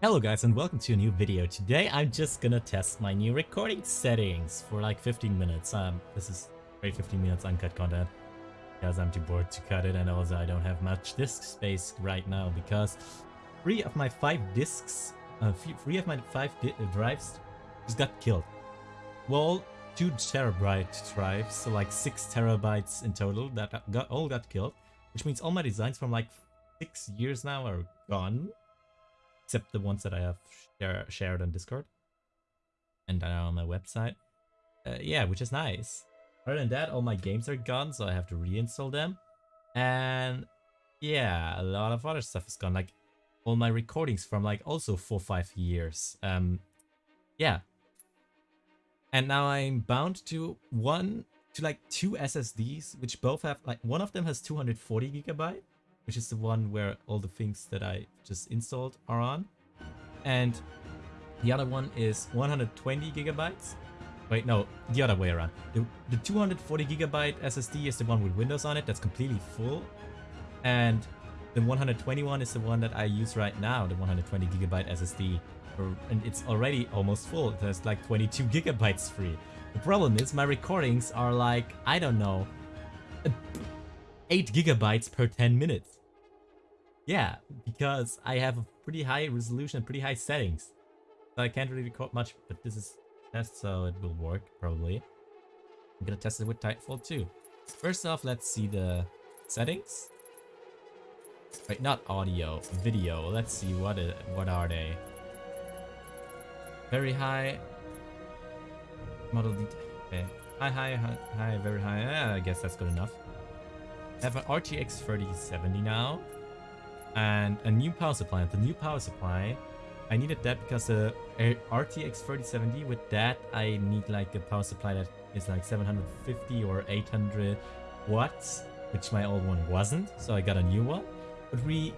Hello guys and welcome to a new video. Today I'm just gonna test my new recording settings for like 15 minutes. Um, this is great 15 minutes uncut content because I'm too bored to cut it and also I don't have much disk space right now because three of my five disks, uh, three of my five uh, drives just got killed. Well, two terabyte drives, so like six terabytes in total that got all got killed, which means all my designs from like six years now are gone except the ones that I have share, shared on Discord and on my website. Uh, yeah, which is nice. Other than that, all my games are gone, so I have to reinstall them. And yeah, a lot of other stuff is gone, like all my recordings from like also four five years. Um, yeah. And now I'm bound to one to like two SSDs, which both have like one of them has 240 gigabyte which is the one where all the things that I just installed are on. And the other one is 120 gigabytes. Wait, no, the other way around. The, the 240 gigabyte SSD is the one with Windows on it that's completely full. And the 121 is the one that I use right now, the 120 gigabyte SSD. And it's already almost full. There's like 22 gigabytes free. The problem is my recordings are like, I don't know, 8 gigabytes per 10 minutes. Yeah, because I have a pretty high resolution, pretty high settings. So I can't really record much, but this is test, so it will work, probably. I'm gonna test it with Titanfall 2. First off, let's see the settings. Wait, not audio, video. Let's see what it, what are they. Very high. Model detail. Okay. High, high, high, high, very high. Yeah, I guess that's good enough. I have an RTX 3070 now and a new power supply. The new power supply, I needed that because the RTX 3070, with that, I need like a power supply that is like 750 or 800 watts, which my old one wasn't. So I got a new one. But we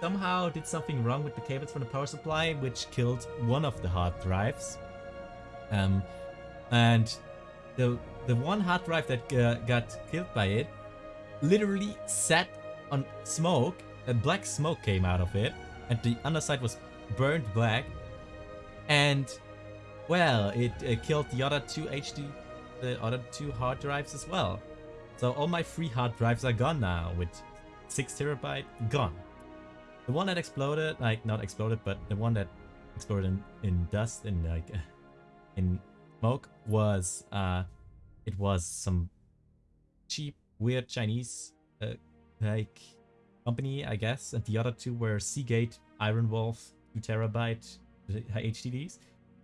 somehow did something wrong with the cables from the power supply, which killed one of the hard drives. Um, and the the one hard drive that uh, got killed by it literally sat on smoke, a black smoke came out of it, and the underside was burned black. And, well, it uh, killed the other two HD, the other two hard drives as well. So all my free hard drives are gone now, with 6 terabyte gone. The one that exploded, like, not exploded, but the one that exploded in, in dust, and like, in smoke, was, uh, it was some cheap, weird Chinese uh, like company, I guess, and the other two were Seagate, IronWolf, 2 terabyte uh, HDDs,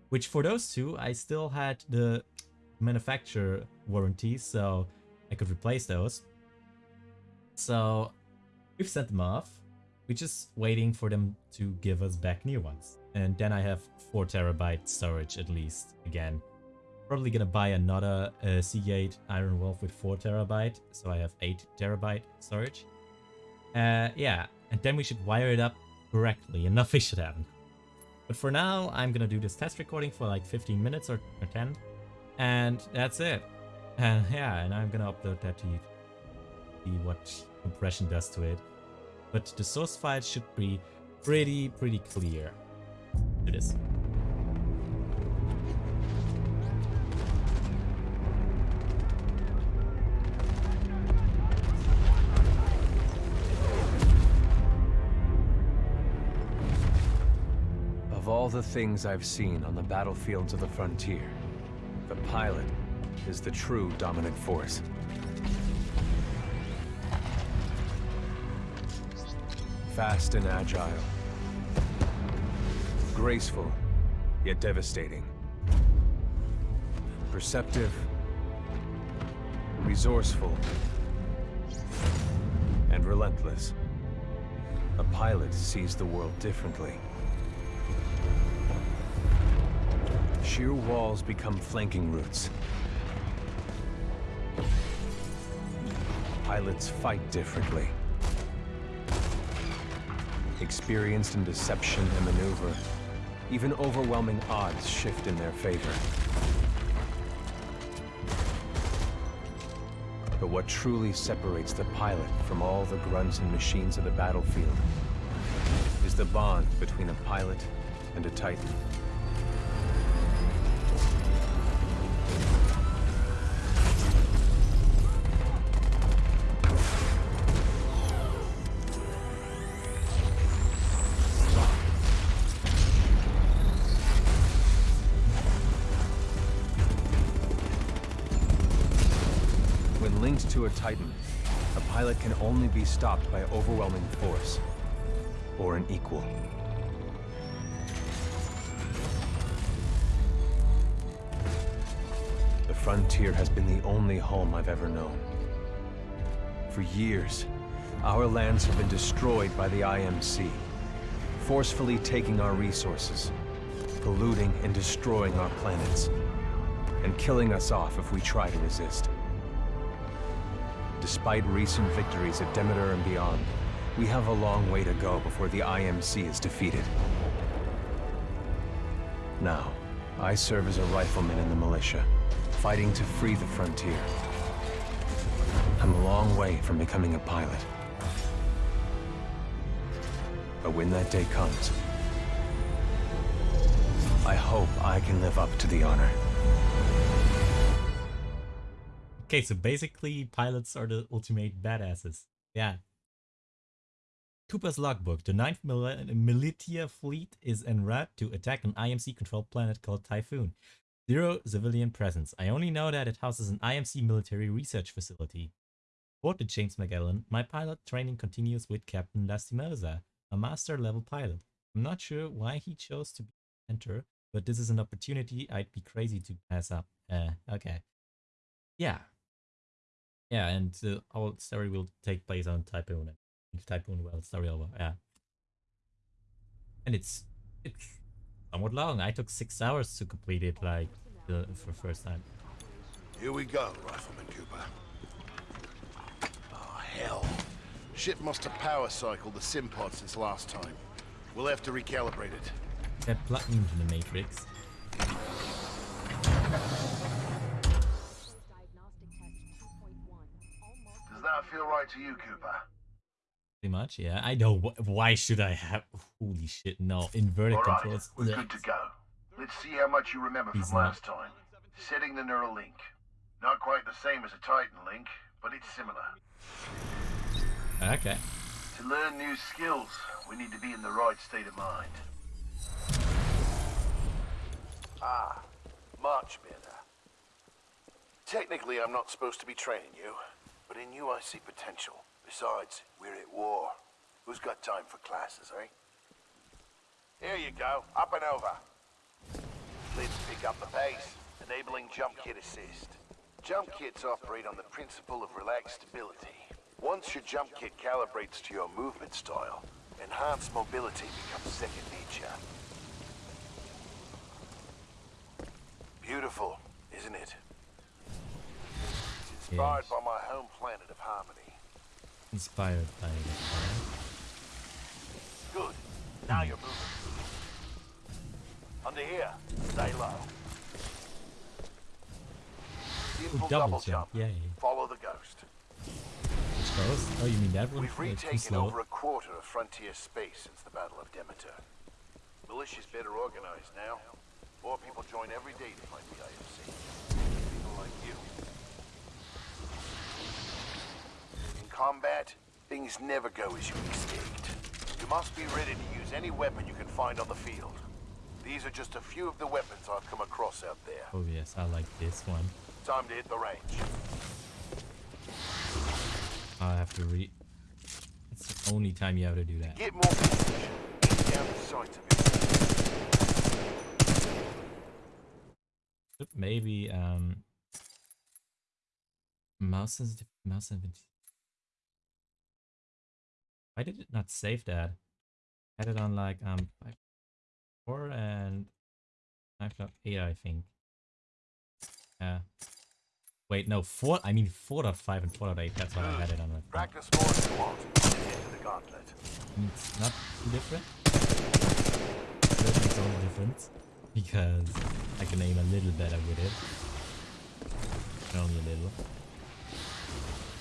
which for those two, I still had the manufacturer warranty, so I could replace those. So we've sent them off. We're just waiting for them to give us back new ones. And then I have 4 terabyte storage at least, again. Probably gonna buy another uh, Seagate IronWolf with 4 terabyte, so I have 8 terabyte storage. Uh, yeah, and then we should wire it up correctly and nothing should happen. But for now, I'm gonna do this test recording for like 15 minutes or, or 10, and that's it. And yeah, and I'm gonna upload that to you, see what compression does to it. But the source file should be pretty, pretty clear. Do this. The things I've seen on the battlefields of the frontier, the pilot is the true dominant force. Fast and agile. Graceful, yet devastating. Perceptive, resourceful, and relentless. A pilot sees the world differently. Sheer walls become flanking routes. Pilots fight differently. Experienced in deception and maneuver, even overwhelming odds shift in their favor. But what truly separates the pilot from all the grunts and machines of the battlefield is the bond between a pilot and a Titan. Titan, a pilot can only be stopped by overwhelming force, or an equal. The frontier has been the only home I've ever known. For years, our lands have been destroyed by the IMC, forcefully taking our resources, polluting and destroying our planets, and killing us off if we try to resist. Despite recent victories at Demeter and beyond, we have a long way to go before the IMC is defeated. Now, I serve as a rifleman in the militia, fighting to free the frontier. I'm a long way from becoming a pilot. But when that day comes, I hope I can live up to the honor. Okay, so basically pilots are the ultimate badasses. Yeah. Cooper's logbook. The 9th Mil Militia Fleet is en route to attack an IMC-controlled planet called Typhon. Zero civilian presence. I only know that it houses an IMC military research facility. The James MacAllan, my pilot training continues with Captain Lastimosa, a master level pilot. I'm not sure why he chose to enter, but this is an opportunity I'd be crazy to pass up. Uh, okay. Yeah, yeah, and the whole story will take place on Typhoon. Typhoon well, story over. Yeah, and it's it's somewhat long. I took six hours to complete it, like the for first time. Here we go, Rifleman Cooper. Oh, hell. Ship must have power cycled the sim pod since last time. We'll have to recalibrate it. Get plugged into the Matrix. Right to you, Cooper? Pretty much, yeah. I know. Why should I have? Holy shit! No, inverted All right, controls. we're good to go. Let's see how much you remember He's from not. last time. Setting the neural link. Not quite the same as a Titan link, but it's similar. Okay. To learn new skills, we need to be in the right state of mind. Ah, much better. Technically, I'm not supposed to be training you, but in you I see potential. Besides, we're at war. Who's got time for classes, eh? Here you go, up and over. Let's pick up the pace, enabling jump kit assist. Jump kits operate on the principle of relaxed stability. Once your jump kit calibrates to your movement style, enhanced mobility becomes second nature. Beautiful, isn't it? Inspired by my home planet of Harmony. Inspired by the Good. Now you're moving. Under here, stay low. Simple double jump, yay. Follow the ghost. Which goes? Oh, you mean that one? We've retaken over a quarter of frontier space since the Battle of Demeter. Militia's better organized now. More people join every day to fight the IMC. People like you. In combat, things never go as you expect. You must be ready to use any weapon you can find on the field. These are just a few of the weapons I've come across out there. Oh yes, I like this one. Time to hit the range. I have to re... It's the only time you have to do that. Get more position. Get down the sights of it. Maybe um mouse sensitive mouse sensitivity. Why did it not save that? Had it on like um five four and five dot eight I think. Yeah. Wait, no, four I mean four dot five and four dot eight, that's what I had it on. Like, Practice more if you want. Into the gauntlet. it's not too different. Its own difference because I can aim a little better with it. Only a little.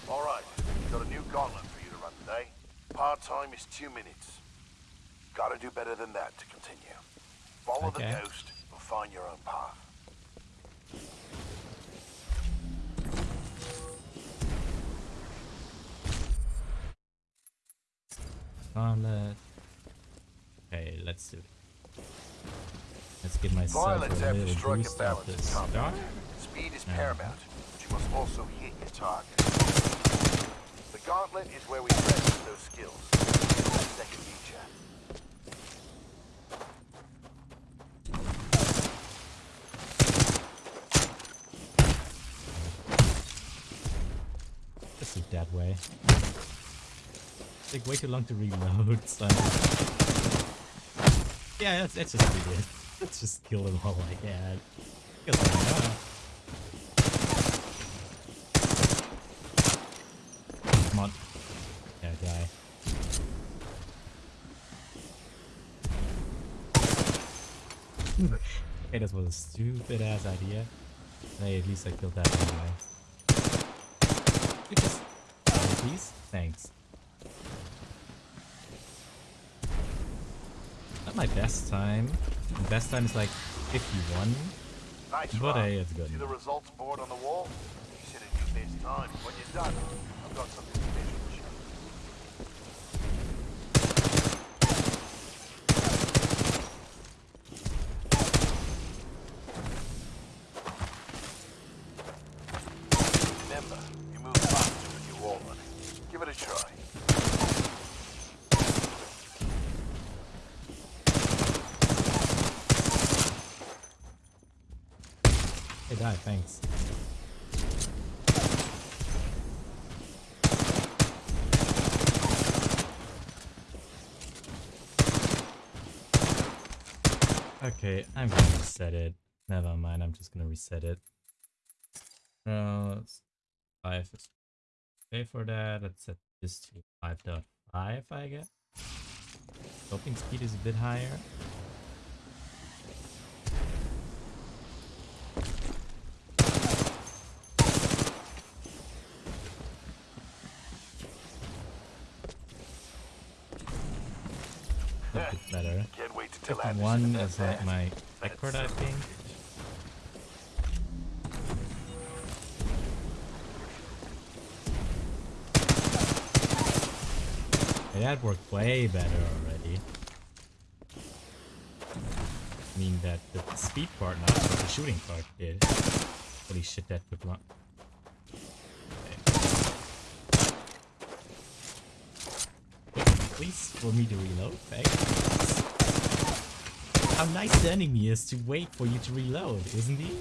All right, got a new gauntlet for you to run today. Part time is two minutes. Gotta do better than that to continue. Follow Okay. the ghost and find your own path. Gauntlet. Okay, let's do it. Let's give myself Violence a little strike a boost in the start. Speed is Yeah. paramount, but you must also hit your target. The gauntlet is where we test those skills. Second nature. Do it that way. Take way too long to reload, so... Yeah, let's, let's just it. Let's just kill them all like that not? Come on. Yeah, die. Okay, this was a stupid ass idea. Hey, at least I killed that anyway. You just... Oh, please? Thanks. Not my best time. The best time is like 51. Nice But hey, it's good. See the results board on the wall? You said it you missed time. When you're done, I've got something special to show you. Remember, you move faster with your wall running. Give it a try. Hey, die, thanks. Okay, I'm gonna reset it. Never mind, I'm just gonna reset it. Uh, s- five is okay for that. Let's set this to 5.5, I guess. Scoping speed is a bit higher. A bit better. Can't wait to tell Except Anderson one is like my record, I think. That worked way better already. I mean that the speed part, not the shooting part did. Holy shit, that took long. Okay. Wait, please for me to reload, thanks. How nice the enemy is to wait for you to reload, isn't he?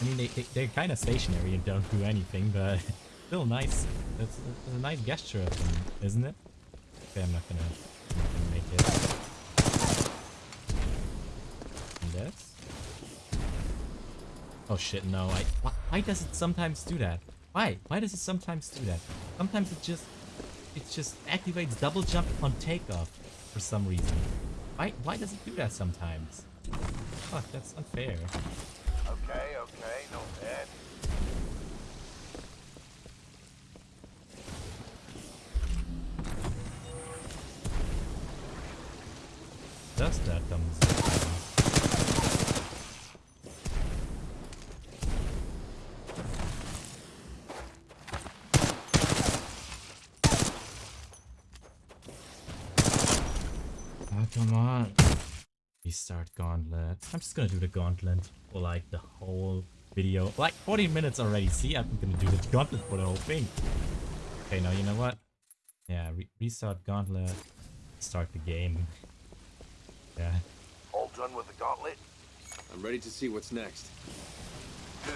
I mean, they, they, they're kind of stationary and don't do anything, but still nice. That's, that's a nice gesture of them, isn't it? Okay, I'm not gonna, I'm not gonna make it. And this? Oh shit, no. I, why, why does it sometimes do that? Why? Why does it sometimes do that? Sometimes it just it just activates double jump on takeoff for some reason. Why why does it do that sometimes? Fuck, that's unfair. Okay, okay, not bad. Does that comes Oh, come on. Restart gauntlet. I'm just gonna do the gauntlet for like the whole video. Like 40 minutes already. See, I'm gonna do the gauntlet for the whole thing. Okay, now you know what? Yeah, re restart gauntlet. Start the game. Yeah. All done with the gauntlet? I'm ready to see what's next. Good.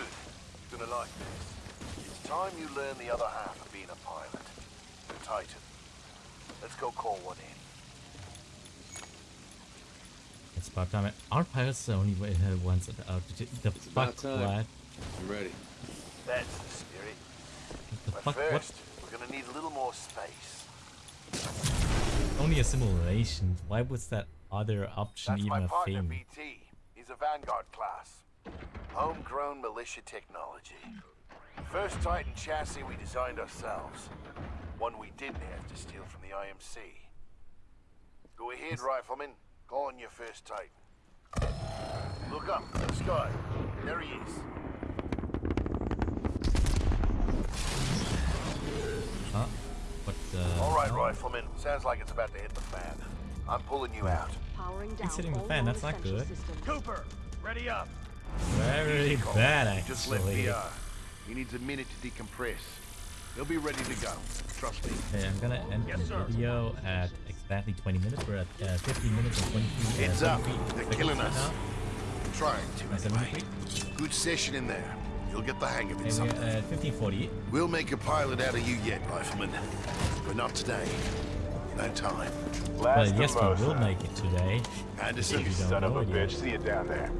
You're gonna like this. It's time you learn the other half of being a pilot. The Titan. Let's go call one in. It's about time. Our pilots are only way- uh, ones at the altitude. The about fuck, time. what? I'm ready. That's the spirit. The But fuck, what? first, we're gonna need a little more space. Only a simulation. Why was that other option That's even my a partner, thing? BT. He's a Vanguard class. Homegrown militia technology. The First Titan chassis we designed ourselves. One we didn't have to steal from the IMC. Go ahead, Rifleman. Call on your first Titan. Look up, the sky. There he is. Huh? What the... Uh, all right, Rifleman. Sounds like it's about to hit the fan. I'm pulling you out. Powering down It's hitting the fan, that's not good. systems. Cooper, ready up. Very bad, actually. Just left actually. VR. Uh, he needs a minute to decompress. He'll be ready to go. Trust me. Okay, I'm gonna end Yes, the sir. video at exactly 20 minutes. We're at uh, 15 minutes and 23 Heads uh, up. 23 They're seconds killing right us. now. Trying Uh, to, anyway. 73. Good session in there. You'll get the hang of it Okay, we're someday. at 1540. We'll make a pilot out of you yet, Rifleman. But not today. No time. Well, yes, we will make it today. Anderson, You don't Son of know a it yet. bitch, see you down there.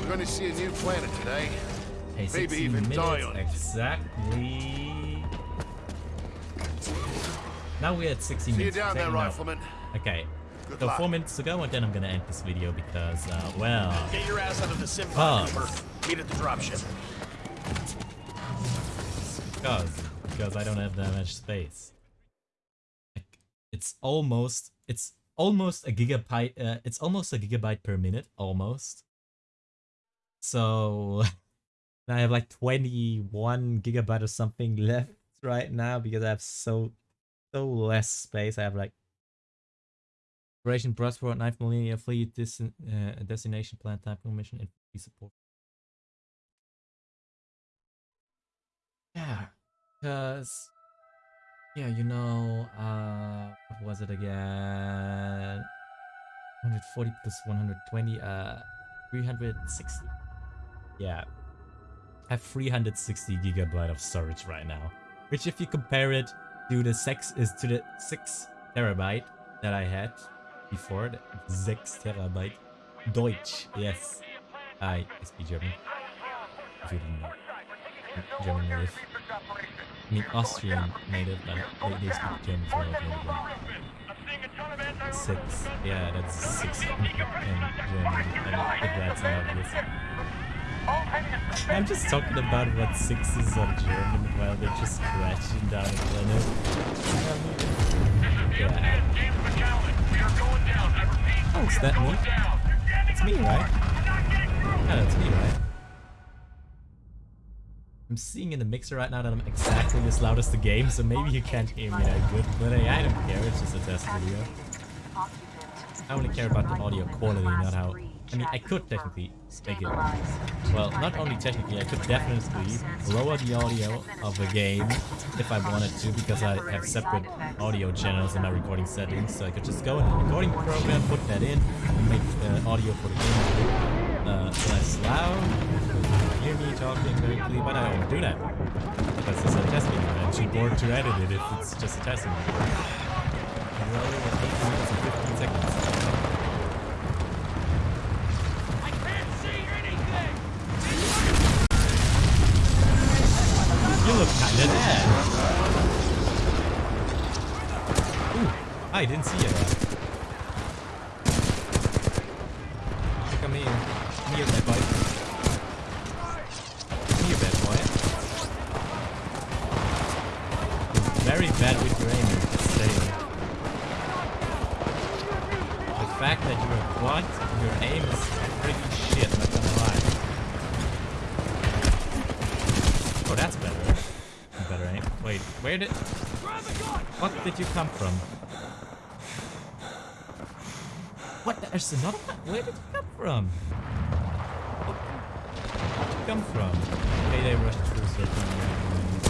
we're going to see a new planet today. Hey, Maybe even minutes die on it. exactly. Now we're at 16 See you minutes. down there. Rifleman. Okay. Good So luck. four minutes to go, and then I'm gonna end this video because, uh, well, Get your ass out of the sim Cooper. Meet at the dropship. because because I don't have that much space. Like, it's almost it's almost a gigabyte. Uh, it's almost a gigabyte per minute, almost. So I have like 21 gigabyte or something left right now because I have so so less space. I have like Operation Prosperous, 9th Militia Fleet, this uh, destination plan type mission infantry support. Yeah, because yeah, you know, uh, what was it again? 140 plus 120, uh, 360. Yeah, I have 360 gigabyte of storage right now, which if you compare it to the six is to the six terabyte that I had before, the six terabyte Deutsch. Yes, I speak German. If you didn't know. German native. I mean Austrian native, but they, they speak German for all Six. Yeah, that's six in German. And if that's obvious. I'm just talking about what sixes are German while they're just crashing down a planet. Yeah. Oh, is that me? It's me, right? Yeah, that's me, right? I'm seeing in the mixer right now that I'm exactly as loud as the game, so maybe you can't hear me that good, but hey, I don't care, it's just a test video. I only care about the audio quality, not how... I mean, I could technically make it... Well, not only technically, I could definitely lower the audio of the game if I wanted to, because I have separate audio channels in my recording settings, so I could just go in the recording program, put that in, and make the audio for the game uh, less loud. Hear me talking very clear, but I don't do that. Because it's a test video, I'm too bored to edit it if it's just a test video. We're only at 8 minutes and 15 seconds. Look kinda dead. Ooh, I didn't see it. Come here. Come here, bad boy. Come here, bad boy. You're very bad with your aiming, just saying. The fact that you're a quad, your aim is pretty shit, not gonna lie. Oh, that's better. Better aim. Wait, where did... What did you come from? What? There's another one? Where did you come from? Where did you come from? Okay, they rushed through certain...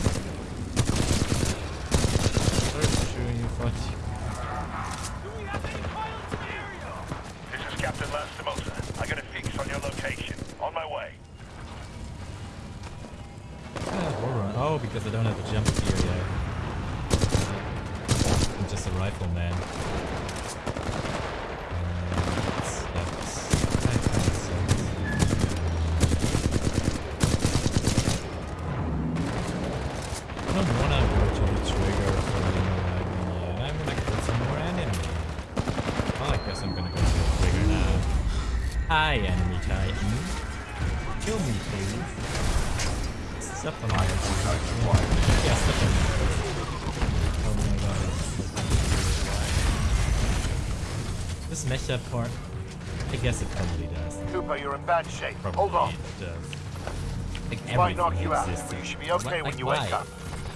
this part? I guess it probably does. Cooper, you're in bad shape. Probably Hold on. it does. Like This might knock you out, exists. but you should be okay Like, when you why? wake up.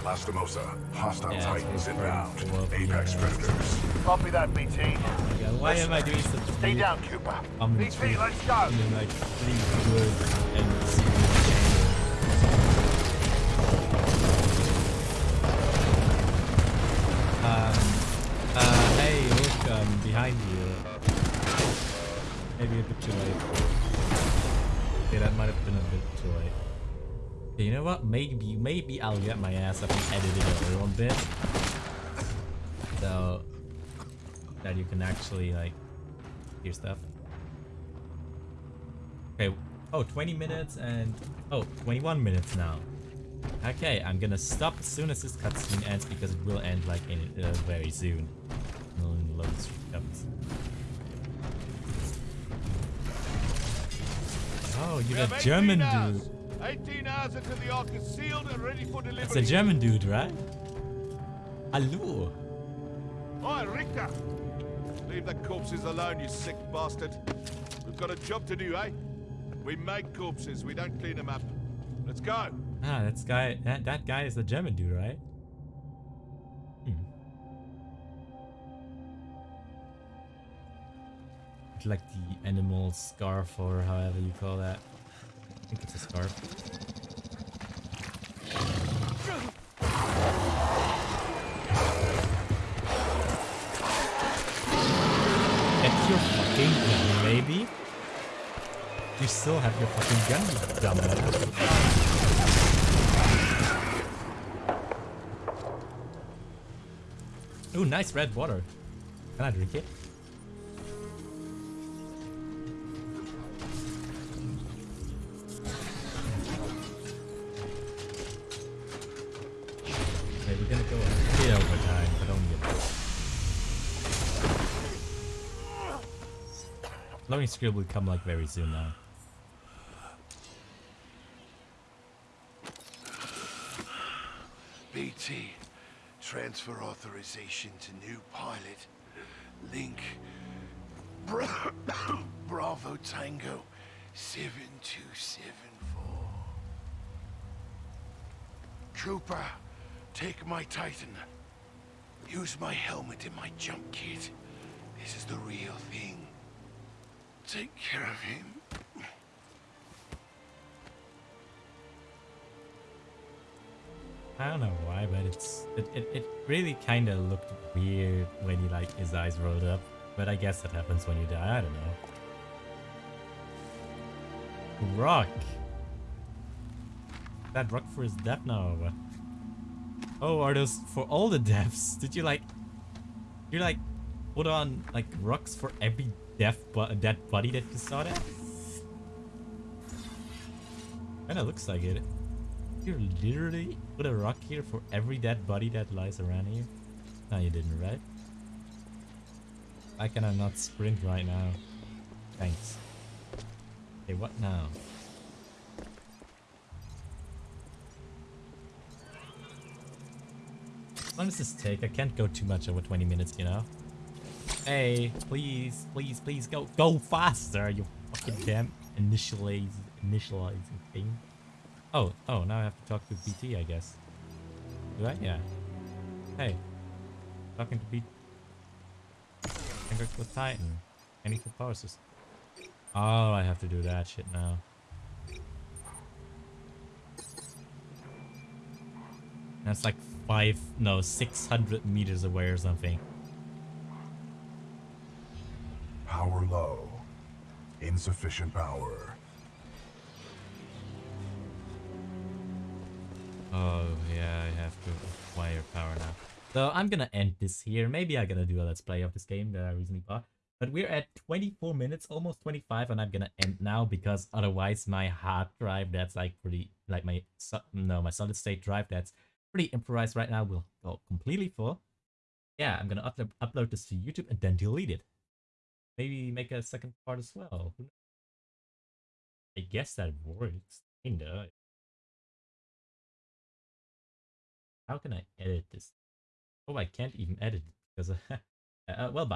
Lastimosa, hostile Yeah, titans it's inbound. Apex Yeah. predators. Copy that, BT. Yeah, why am I doing such Stay weird down, Cooper. commentary? BT, let's go. I mean, like, really good and serious Um, uh, hey, look, um, behind you. Maybe a bit too late. Okay, that might have been a bit too late. Okay, you know what? Maybe, maybe I'll get my ass up and edit it a little bit. So, that you can actually, like, hear stuff. Okay, oh, 20 minutes and, oh, 21 minutes now. Okay, I'm gonna stop as soon as this cutscene ends because it will end like in uh, very soon. When the load comes. Oh, you're that German dude. 18 hours until the Ark is sealed and ready for delivery. It's a German dude, right? Hallo. Oi, Richter! Leave the corpses alone, you sick bastard. We've got a job to do, eh? We make corpses, we don't clean them up. Let's go. Ah, that's guy. That that guy is the German dude, right? Like the animal scarf or however you call that. I think it's a scarf. That's your fucking gun, baby. You still have your fucking gun, you dumbass. Ooh, nice red water. Can I drink it? Loading screen will come like very soon now. BT, transfer authorization to new pilot. Link, Bra Bravo Tango 7274. Trooper, take my Titan. Use my helmet and my jump kit. This is the real thing. Take care of him. I don't know why, but it's it, it, it really kind of looked weird when he like his eyes rolled up. But I guess that happens when you die. I don't know. Rock. That rock for his death now. Oh, are those for all the deaths? Did you like? You like put on like rocks for every death but dead body that you saw there? Kinda looks like it. You literally put a rock here for every dead body that lies around here? No, you didn't, right? I not sprint right now? Thanks. Okay, what now? How long does this take? I can't go too much over 20 minutes, you know? Hey, please, please, please go, go faster, you fucking damn initialize, initializing thing. Oh, oh, now I have to talk to BT, I guess. Do I? Yeah. Hey. Talking to BT. Congrats with Titan. Any power. Oh, I have to do that shit now. That's like five, no, 600 meters away or something. Power low. Insufficient power. Oh, yeah, I have to acquire power now. So I'm gonna end this here. Maybe I'm gonna do a let's play of this game that I recently bought. But we're at 24 minutes, almost 25, and I'm gonna end now because otherwise my hard drive, that's like pretty, like my, no, my solid state drive, that's pretty improvised right now, will go completely full. Yeah, I'm gonna upload, upload this to YouTube and then delete it. Maybe make a second part as well. I guess that works, kinda. How can I edit this? Oh, I can't even edit it because, uh, well, bye.